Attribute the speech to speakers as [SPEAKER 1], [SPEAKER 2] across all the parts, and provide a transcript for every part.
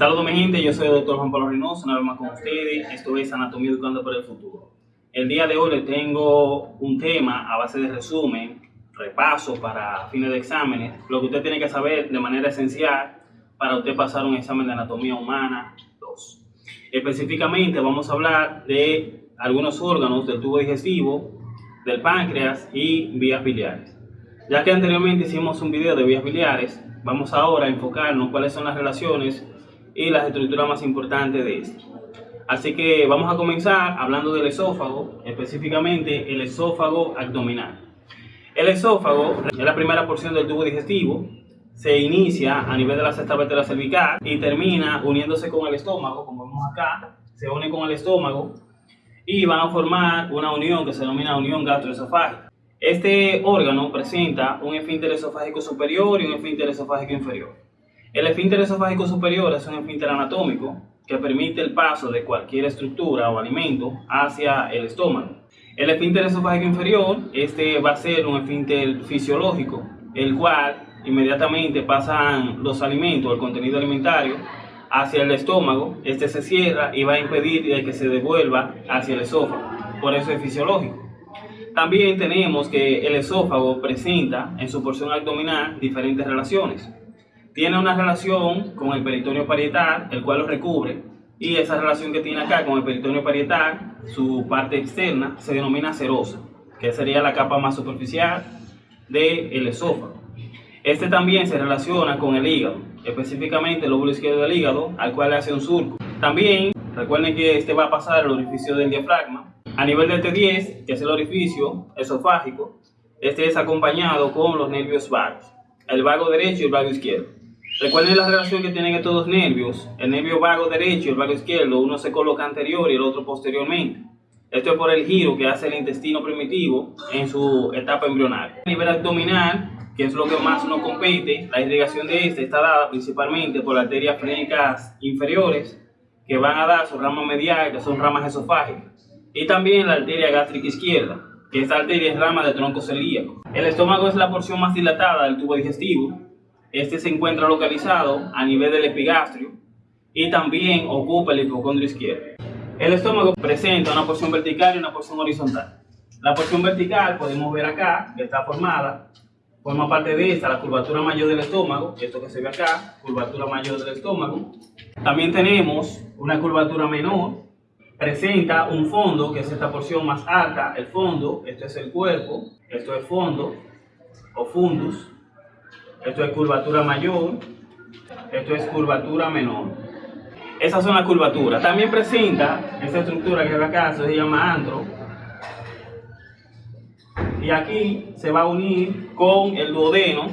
[SPEAKER 1] Saludos mi gente, yo soy el doctor Juan Pablo Reynoso, una vez más con ustedes. Esto es Anatomía Educando para el Futuro. El día de hoy les tengo un tema a base de resumen, repaso para fines de exámenes, lo que usted tiene que saber de manera esencial para usted pasar un examen de anatomía humana 2. Específicamente vamos a hablar de algunos órganos del tubo digestivo, del páncreas y vías biliares. Ya que anteriormente hicimos un video de vías biliares, vamos ahora a enfocarnos cuáles son las relaciones y las estructuras más importantes de este. Así que vamos a comenzar hablando del esófago, específicamente el esófago abdominal. El esófago es la primera porción del tubo digestivo, se inicia a nivel de la sexta vértebra cervical y termina uniéndose con el estómago, como vemos acá, se une con el estómago y van a formar una unión que se denomina unión gastroesofágica. Este órgano presenta un esfínter esofágico superior y un esfínter esofágico inferior. El esfínter esofágico superior es un esfínter anatómico que permite el paso de cualquier estructura o alimento hacia el estómago. El esfínter esofágico inferior, este va a ser un esfínter fisiológico, el cual inmediatamente pasan los alimentos, el contenido alimentario, hacia el estómago, este se cierra y va a impedir que se devuelva hacia el esófago, por eso es fisiológico. También tenemos que el esófago presenta en su porción abdominal diferentes relaciones tiene una relación con el peritoneo parietal, el cual lo recubre, y esa relación que tiene acá con el peritoneo parietal, su parte externa, se denomina serosa, que sería la capa más superficial del esófago. Este también se relaciona con el hígado, específicamente el lóbulo izquierdo del hígado, al cual le hace un surco. También, recuerden que este va a pasar al orificio del diafragma. A nivel del T10, que es el orificio esofágico, este es acompañado con los nervios vagos, el vago derecho y el vago izquierdo. Recuerden la relación que tienen estos dos nervios. El nervio vago derecho y el vago izquierdo, uno se coloca anterior y el otro posteriormente. Esto es por el giro que hace el intestino primitivo en su etapa embrionaria. A nivel abdominal, que es lo que más nos compete, la irrigación de este está dada principalmente por las arterias frénicas inferiores, que van a dar su rama medial, que son ramas esofágicas, y también la arteria gástrica izquierda, que esta arteria es rama del tronco celíaco. El estómago es la porción más dilatada del tubo digestivo, este se encuentra localizado a nivel del epigastrio y también ocupa el hipocondrio izquierdo. El estómago presenta una porción vertical y una porción horizontal. La porción vertical podemos ver acá, que está formada, forma parte de esta la curvatura mayor del estómago, esto que se ve acá, curvatura mayor del estómago. También tenemos una curvatura menor, presenta un fondo, que es esta porción más alta, el fondo, esto es el cuerpo, esto es fondo o fundus, esto es curvatura mayor, esto es curvatura menor. Esas son las curvaturas. También presenta esta estructura que acá, se llama antro. Y aquí se va a unir con el duodeno.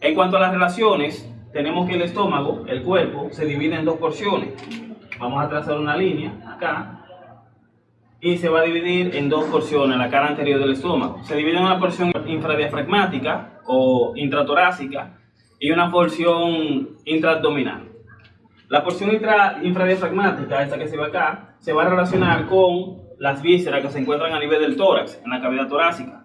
[SPEAKER 1] En cuanto a las relaciones, tenemos que el estómago, el cuerpo, se divide en dos porciones. Vamos a trazar una línea acá y se va a dividir en dos porciones, la cara anterior del estómago. Se divide en una porción infradiafragmática o intratorácica y una porción intraabdominal. La porción infradiafragmática, esta que se ve acá, se va a relacionar con las vísceras que se encuentran a nivel del tórax, en la cavidad torácica.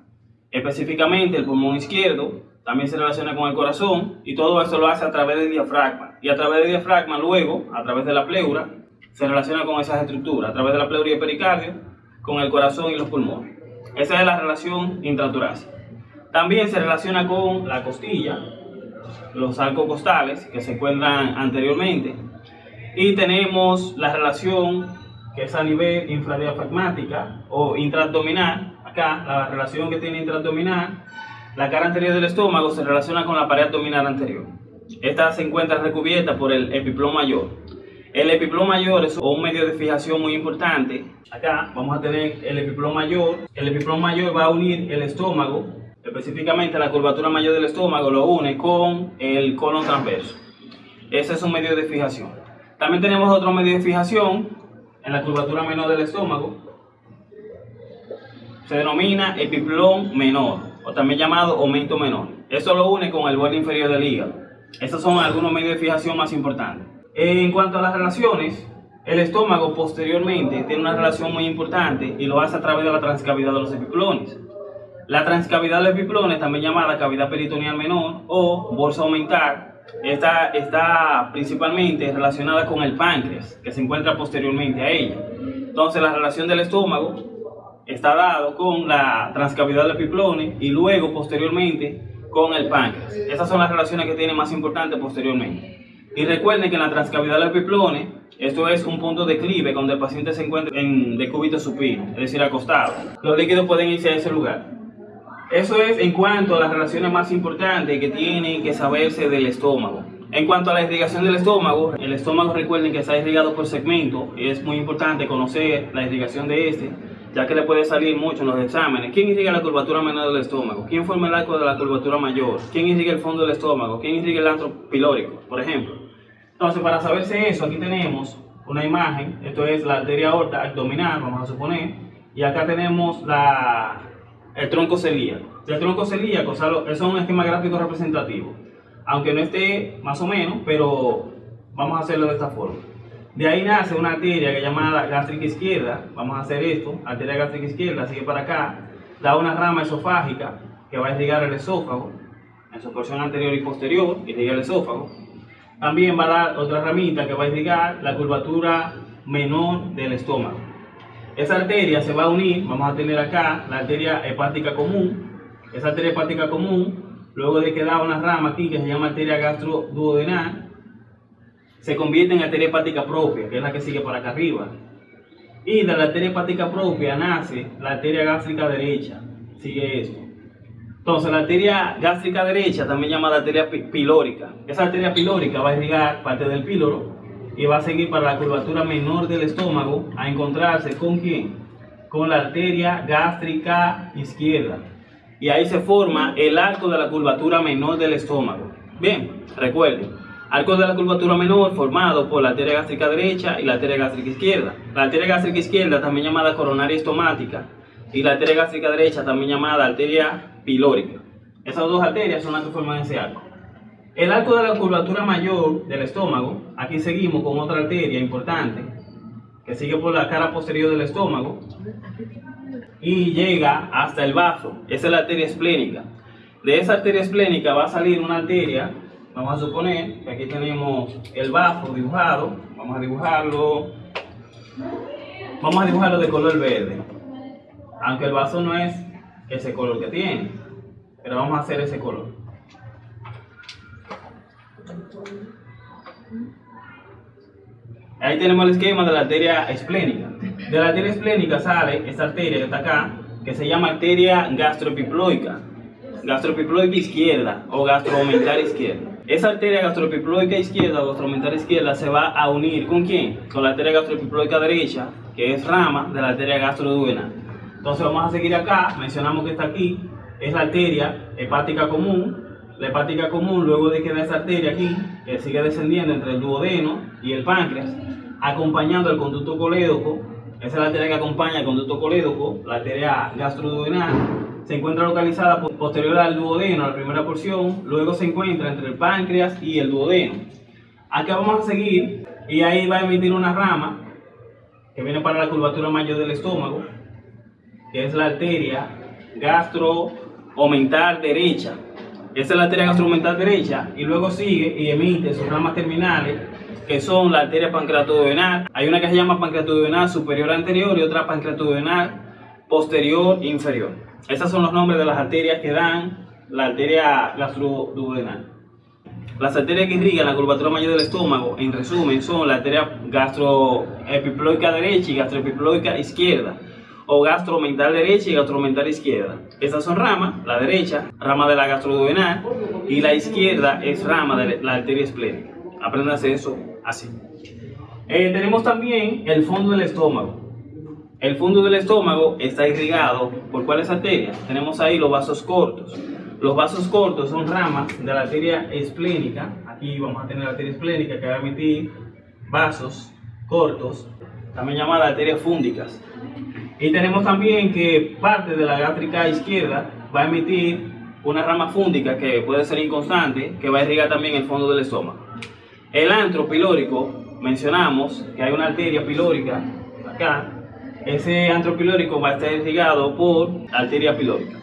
[SPEAKER 1] Específicamente el pulmón izquierdo, también se relaciona con el corazón y todo eso lo hace a través del diafragma. Y a través del diafragma luego, a través de la pleura, se relaciona con esas estructuras, a través de la pleura y pericardio, con el corazón y los pulmones. Esa es la relación intratorácica. También se relaciona con la costilla, los arcos costales que se encuentran anteriormente. Y tenemos la relación que es a nivel infradiafragmática o intraabdominal. Acá, la relación que tiene intraabdominal, la cara anterior del estómago se relaciona con la pared abdominal anterior. Esta se encuentra recubierta por el epiploma mayor. El epiploma mayor es un medio de fijación muy importante. Acá vamos a tener el epiploma mayor. El epiploma mayor va a unir el estómago, específicamente la curvatura mayor del estómago, lo une con el colon transverso. Ese es un medio de fijación. También tenemos otro medio de fijación en la curvatura menor del estómago. Se denomina epiplón menor, o también llamado aumento menor. Eso lo une con el borde inferior del hígado. Esos son algunos medios de fijación más importantes. En cuanto a las relaciones, el estómago posteriormente tiene una relación muy importante y lo hace a través de la transcavidad de los epiplones. La transcavidad de los epiplones, también llamada cavidad peritoneal menor o bolsa aumentar, Esta está principalmente relacionada con el páncreas, que se encuentra posteriormente a ella. Entonces, la relación del estómago está dado con la transcavidad del epiplone y luego, posteriormente, con el páncreas. Esas son las relaciones que tienen más importantes posteriormente. Y recuerden que en la transcavidad del epiplone, esto es un punto de declive donde el paciente se encuentra en decúbito supino, es decir, acostado. Los líquidos pueden irse a ese lugar. Eso es en cuanto a las relaciones más importantes que tienen que saberse del estómago. En cuanto a la irrigación del estómago, el estómago recuerden que está irrigado por segmento es muy importante conocer la irrigación de este ya que le puede salir mucho en los exámenes. ¿Quién irriga la curvatura menor del estómago? ¿Quién forma el arco de la curvatura mayor? ¿Quién irriga el fondo del estómago? ¿Quién irriga el antro pilórico, por ejemplo? Entonces, para saberse eso, aquí tenemos una imagen. Esto es la arteria aorta abdominal, vamos a suponer. Y acá tenemos la, el tronco celíaco. El tronco celíaco, o eso es un esquema gráfico representativo. Aunque no esté más o menos, pero vamos a hacerlo de esta forma. De ahí nace una arteria que llamada gástrica izquierda. Vamos a hacer esto. Arteria gástrica izquierda sigue para acá. Da una rama esofágica que va a irrigar el esófago en su porción anterior y posterior, irriga el esófago. También va a dar otra ramita que va a irrigar la curvatura menor del estómago. Esa arteria se va a unir, vamos a tener acá la arteria hepática común. Esa arteria hepática común, luego de que da una rama aquí que se llama arteria gastroduodenal, se convierte en arteria hepática propia, que es la que sigue para acá arriba. Y de la arteria hepática propia nace la arteria gástrica derecha. Sigue esto. Entonces, la arteria gástrica derecha, también llamada arteria pilórica. Esa arteria pilórica va a irrigar parte del píloro y va a seguir para la curvatura menor del estómago a encontrarse con quién? Con la arteria gástrica izquierda. Y ahí se forma el arco de la curvatura menor del estómago. Bien, recuerden, Arco de la curvatura menor formado por la arteria gástrica derecha y la arteria gástrica izquierda. La arteria gástrica izquierda también llamada coronaria estomática y la arteria gástrica derecha también llamada arteria pilórica. Esas dos arterias son las que forman ese arco. El arco de la curvatura mayor del estómago, aquí seguimos con otra arteria importante que sigue por la cara posterior del estómago y llega hasta el vaso. Esa es la arteria esplénica. De esa arteria esplénica va a salir una arteria Vamos a suponer que aquí tenemos el bajo dibujado. Vamos a dibujarlo. Vamos a dibujarlo de color verde. Aunque el vaso no es ese color que tiene. Pero vamos a hacer ese color. Ahí tenemos el esquema de la arteria esplénica. De la arteria esplénica sale esta arteria que está acá, que se llama arteria gastroepiploica. Gastropiploica izquierda o gastromental izquierda. Esa arteria gastropiploica izquierda o gastromental izquierda se va a unir ¿con quién? Con la arteria gastropiploica derecha, que es rama de la arteria gastroduodenal. Entonces vamos a seguir acá, mencionamos que está aquí, es la arteria hepática común. La hepática común, luego de que da esa arteria aquí, que sigue descendiendo entre el duodeno y el páncreas, acompañando el conducto colédoco, esa es la arteria que acompaña el conducto colédoco, la arteria gastroduodenal, se encuentra localizada posterior al duodeno, la primera porción, luego se encuentra entre el páncreas y el duodeno. Acá vamos a seguir y ahí va a emitir una rama que viene para la curvatura mayor del estómago, que es la arteria gastroomental derecha. Esa es la arteria gastroomental derecha y luego sigue y emite sus ramas terminales que son la arteria pancreatoduodenal. Hay una que se llama pancreatoduodenal superior anterior y otra pancreatoduodenal posterior inferior. Esos son los nombres de las arterias que dan la arteria gastroduodenal. Las arterias que irrigan la curvatura mayor del estómago, en resumen, son la arteria gastroepiploica derecha y gastroepiploica izquierda, o gastromental derecha y gastromental izquierda. Estas son ramas, la derecha, rama de la gastroduodenal, y la izquierda es rama de la arteria esplénica. Apréndase eso así. Eh, tenemos también el fondo del estómago. El fondo del estómago está irrigado por cuáles arterias? Tenemos ahí los vasos cortos. Los vasos cortos son ramas de la arteria esplénica. Aquí vamos a tener la arteria esplénica que va a emitir vasos cortos, también llamada arterias fúndicas. Y tenemos también que parte de la gástrica izquierda va a emitir una rama fúndica que puede ser inconstante, que va a irrigar también el fondo del estómago. El antro pilórico, mencionamos que hay una arteria pilórica acá, ese antro pilórico va a estar irrigado por arteria pilórica.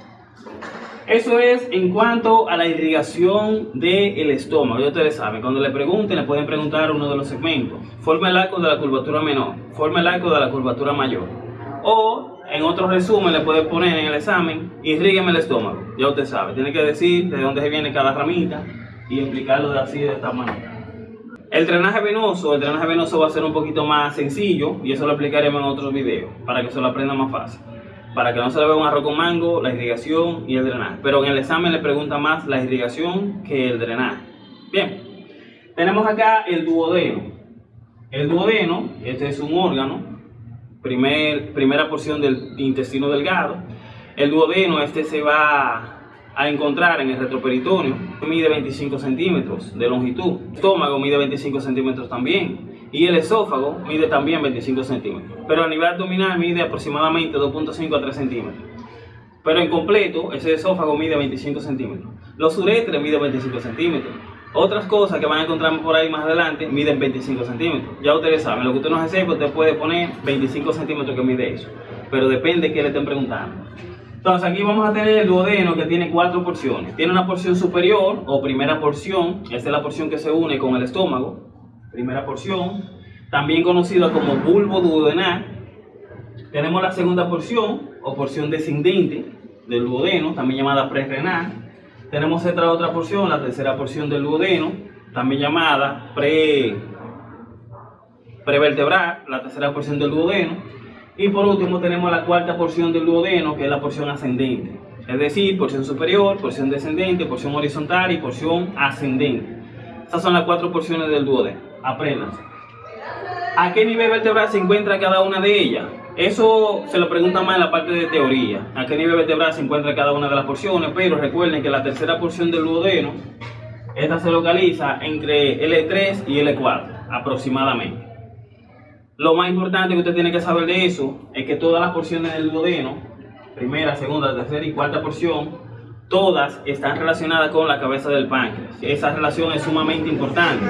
[SPEAKER 1] Eso es en cuanto a la irrigación del estómago. Ya ustedes saben, cuando le pregunten, le pueden preguntar uno de los segmentos. Forma el arco de la curvatura menor, forma el arco de la curvatura mayor. O en otro resumen le pueden poner en el examen, irrígueme el estómago. Ya usted sabe, tiene que decir de dónde se viene cada ramita y explicarlo de así de esta manera. El drenaje venoso, el drenaje venoso va a ser un poquito más sencillo y eso lo explicaremos en otros videos para que se lo aprenda más fácil para que no se le vea un arroz con mango, la irrigación y el drenaje. Pero en el examen le pregunta más la irrigación que el drenaje. Bien, tenemos acá el duodeno. El duodeno, este es un órgano, primer, primera porción del intestino delgado. El duodeno, este se va a encontrar en el retroperitoneo, mide 25 centímetros de longitud. El estómago mide 25 centímetros también y el esófago mide también 25 centímetros, pero a nivel abdominal mide aproximadamente 2.5 a 3 centímetros. Pero en completo, ese esófago mide 25 centímetros. Los uretres miden 25 centímetros. Otras cosas que van a encontrar por ahí más adelante miden 25 centímetros. Ya ustedes saben, lo que usted no sepa, usted puede poner 25 centímetros que mide eso. Pero depende de qué le estén preguntando. Entonces aquí vamos a tener el duodeno que tiene cuatro porciones. Tiene una porción superior o primera porción, esta es la porción que se une con el estómago primera porción, también conocida como bulbo duodenal. Tenemos la segunda porción o porción descendente del duodeno, también llamada prerenal. Tenemos esta otra porción, la tercera porción del duodeno, también llamada pre, prevertebral, la tercera porción del duodeno. Y por último tenemos la cuarta porción del duodeno, que es la porción ascendente. Es decir, porción superior, porción descendente, porción horizontal y porción ascendente. Estas son las cuatro porciones del duodeno aprendan. ¿A qué nivel vertebral se encuentra cada una de ellas? Eso se lo pregunta más en la parte de teoría. ¿A qué nivel vertebral se encuentra cada una de las porciones? Pero recuerden que la tercera porción del duodeno, esta se localiza entre L3 y L4 aproximadamente. Lo más importante que usted tiene que saber de eso es que todas las porciones del duodeno, primera, segunda, tercera y cuarta porción, todas están relacionadas con la cabeza del páncreas. Esa relación es sumamente importante.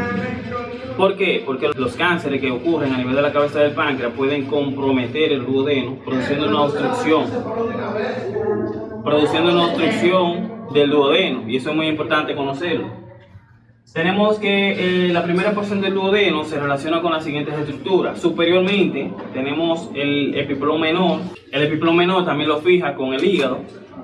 [SPEAKER 1] ¿Por qué? Porque los cánceres que ocurren a nivel de la cabeza del páncreas pueden comprometer el duodeno, produciendo una obstrucción. Produciendo una obstrucción del duodeno, y eso es muy importante conocerlo. Tenemos que eh, la primera porción del duodeno se relaciona con las siguientes estructuras. Superiormente tenemos el epiplón menor. El epiplón menor también lo fija con el hígado.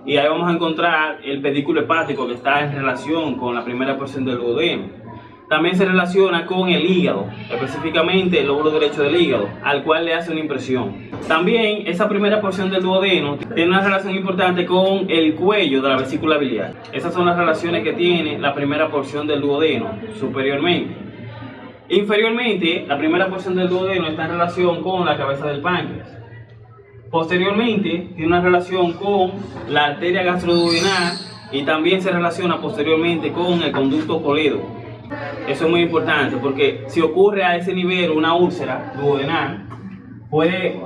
[SPEAKER 1] Y ahí vamos a encontrar el pedículo hepático que está en relación con la primera porción del duodeno también se relaciona con el hígado, específicamente el lóbulo derecho del hígado, al cual le hace una impresión. También esa primera porción del duodeno tiene una relación importante con el cuello de la vesícula biliar. Esas son las relaciones que tiene la primera porción del duodeno superiormente. Inferiormente, la primera porción del duodeno está en relación con la cabeza del páncreas. Posteriormente, tiene una relación con la arteria gastroduodenal y también se relaciona posteriormente con el conducto colédoco. Eso es muy importante porque si ocurre a ese nivel una úlcera duodenal, puede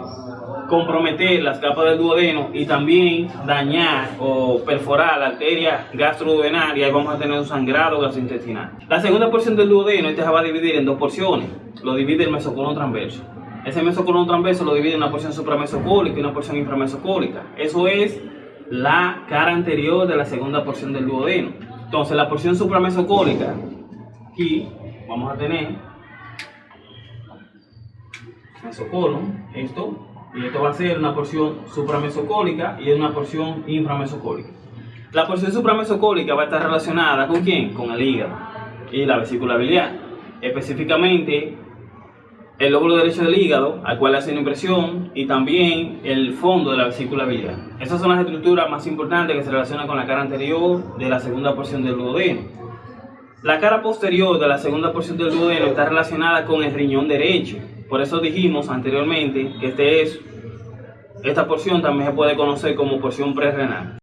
[SPEAKER 1] comprometer las capas del duodeno y también dañar o perforar la arteria gastroduodenal y ahí vamos a tener un sangrado gastrointestinal. La segunda porción del duodeno, este se va a dividir en dos porciones. Lo divide el mesocolon transverso. Ese mesocolon transverso lo divide en una porción supramesocólica y una porción inframesocólica. Eso es la cara anterior de la segunda porción del duodeno. Entonces la porción supramesocólica aquí vamos a tener mesocolon, esto, y esto va a ser una porción supramesocólica y una porción inframesocólica. La porción supramesocólica va a estar relacionada con quién? Con el hígado y la vesícula biliar. Específicamente el lóbulo derecho del hígado, al cual hace una impresión, y también el fondo de la vesícula biliar. Esas son las estructuras más importantes que se relacionan con la cara anterior de la segunda porción del duodeno. La cara posterior de la segunda porción del duodeno está relacionada con el riñón derecho. Por eso dijimos anteriormente que este es, esta porción también se puede conocer como porción prerrenal.